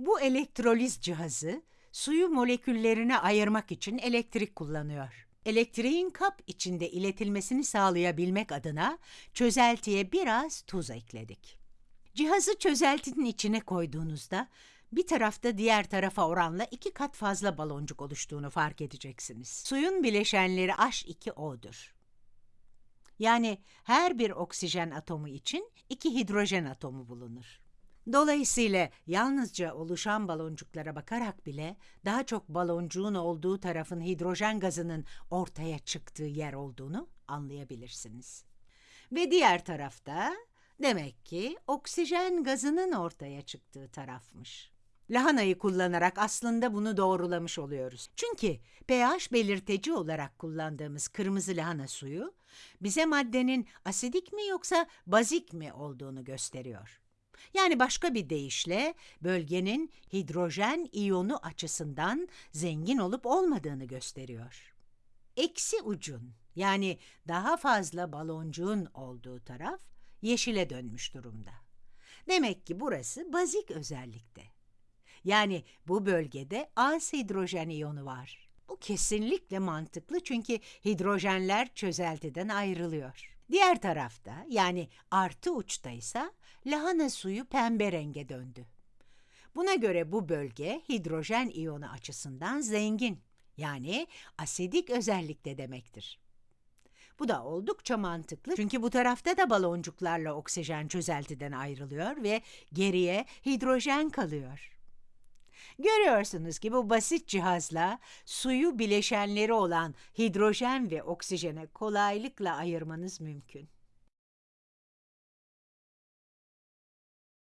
Bu elektroliz cihazı suyu moleküllerine ayırmak için elektrik kullanıyor. Elektriğin kap içinde iletilmesini sağlayabilmek adına çözeltiye biraz tuz ekledik. Cihazı çözeltinin içine koyduğunuzda bir tarafta diğer tarafa oranla iki kat fazla baloncuk oluştuğunu fark edeceksiniz. Suyun bileşenleri H2O'dur. Yani her bir oksijen atomu için iki hidrojen atomu bulunur. Dolayısıyla yalnızca oluşan baloncuklara bakarak bile daha çok baloncuğun olduğu tarafın hidrojen gazının ortaya çıktığı yer olduğunu anlayabilirsiniz. Ve diğer tarafta demek ki oksijen gazının ortaya çıktığı tarafmış. Lahanayı kullanarak aslında bunu doğrulamış oluyoruz. Çünkü pH belirteci olarak kullandığımız kırmızı lahana suyu bize maddenin asidik mi yoksa bazik mi olduğunu gösteriyor. Yani başka bir deyişle bölgenin hidrojen iyonu açısından zengin olup olmadığını gösteriyor. Eksi ucun yani daha fazla baloncuğun olduğu taraf yeşile dönmüş durumda. Demek ki burası bazik özellikte. Yani bu bölgede az hidrojen iyonu var. Bu kesinlikle mantıklı çünkü hidrojenler çözeltiden ayrılıyor. Diğer tarafta yani artı uçta ise lahana suyu pembe renge döndü. Buna göre bu bölge hidrojen iyonu açısından zengin yani asidik özellikte demektir. Bu da oldukça mantıklı çünkü bu tarafta da baloncuklarla oksijen çözeltiden ayrılıyor ve geriye hidrojen kalıyor. Görüyorsunuz ki bu basit cihazla suyu bileşenleri olan hidrojen ve oksijene kolaylıkla ayırmanız mümkün.